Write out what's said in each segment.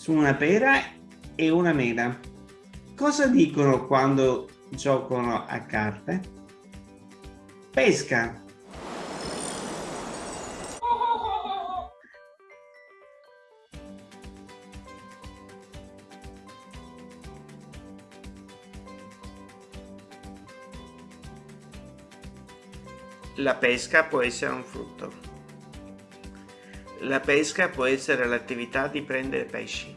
su una pera e una mela. Cosa dicono quando giocano a carte? Pesca. La pesca può essere un frutto. La pesca può essere l'attività di prendere pesci.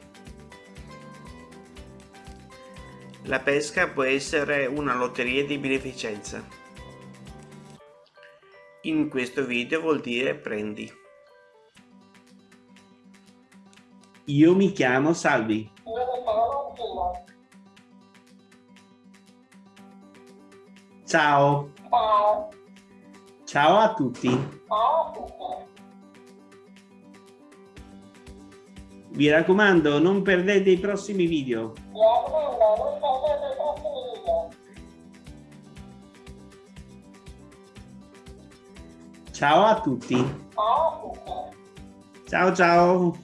La pesca può essere una lotteria di beneficenza. In questo video vuol dire prendi. Io mi chiamo Salvi. Ciao. Ciao. Ciao a tutti. Ciao a tutti. Vi raccomando, non perdete i prossimi video. Mi raccomando, non perdete i prossimi video. Ciao a tutti. Ciao a tutti. Ciao ciao.